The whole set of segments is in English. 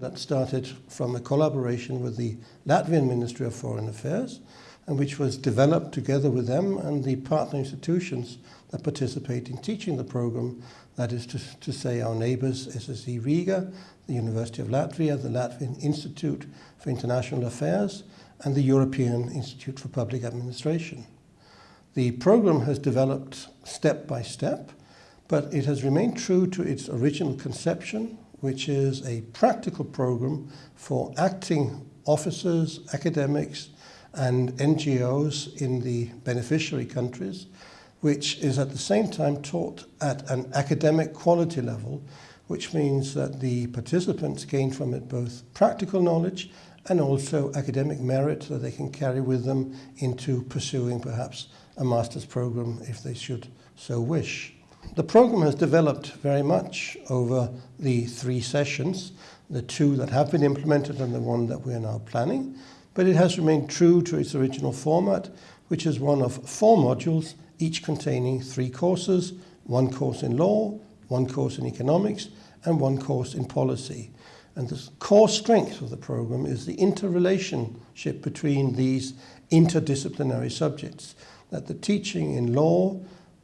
That started from a collaboration with the Latvian Ministry of Foreign Affairs and which was developed together with them and the partner institutions that participate in teaching the program. That is to, to say our neighbours SSE Riga, the University of Latvia, the Latvian Institute for International Affairs and the European Institute for Public Administration. The program has developed step by step, but it has remained true to its original conception which is a practical program for acting officers, academics and NGOs in the beneficiary countries, which is at the same time taught at an academic quality level, which means that the participants gain from it both practical knowledge and also academic merit that they can carry with them into pursuing perhaps a master's program if they should so wish. The program has developed very much over the three sessions, the two that have been implemented and the one that we are now planning, but it has remained true to its original format, which is one of four modules, each containing three courses, one course in law, one course in economics, and one course in policy. And the core strength of the program is the interrelationship between these interdisciplinary subjects, that the teaching in law,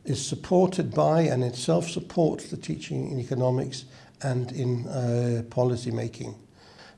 is supported by and itself supports the teaching in economics and in uh, policy making.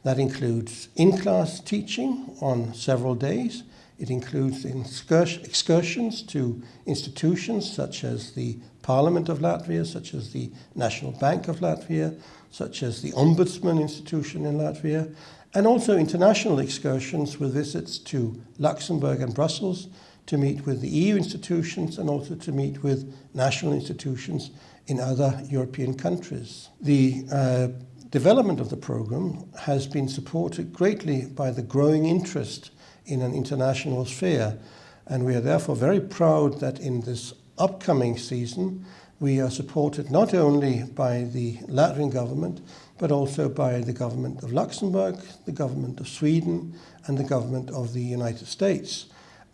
That includes in-class teaching on several days. It includes excursions to institutions such as the Parliament of Latvia, such as the National Bank of Latvia, such as the Ombudsman institution in Latvia, and also international excursions with visits to Luxembourg and Brussels, to meet with the EU institutions and also to meet with national institutions in other European countries. The uh, development of the program has been supported greatly by the growing interest in an international sphere and we are therefore very proud that in this upcoming season we are supported not only by the Latvian government but also by the government of Luxembourg, the government of Sweden and the government of the United States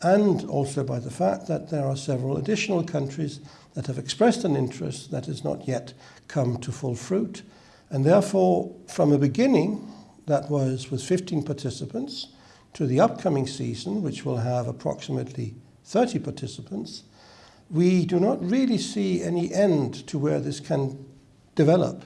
and also by the fact that there are several additional countries that have expressed an interest that has not yet come to full fruit. And therefore, from a beginning, that was with 15 participants, to the upcoming season, which will have approximately 30 participants, we do not really see any end to where this can develop.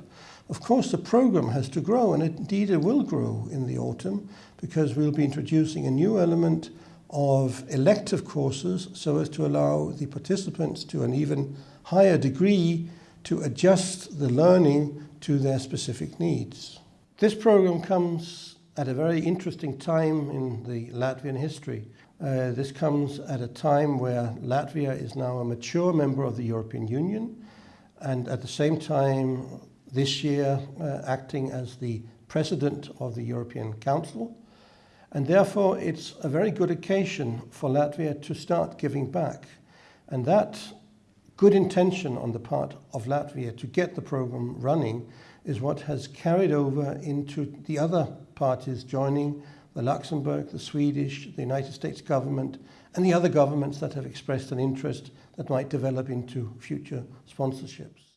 Of course, the program has to grow, and indeed it will grow in the autumn, because we'll be introducing a new element of elective courses so as to allow the participants to an even higher degree to adjust the learning to their specific needs. This program comes at a very interesting time in the Latvian history. Uh, this comes at a time where Latvia is now a mature member of the European Union and at the same time this year uh, acting as the president of the European Council. And therefore, it's a very good occasion for Latvia to start giving back. And that good intention on the part of Latvia to get the program running is what has carried over into the other parties joining the Luxembourg, the Swedish, the United States government, and the other governments that have expressed an interest that might develop into future sponsorships.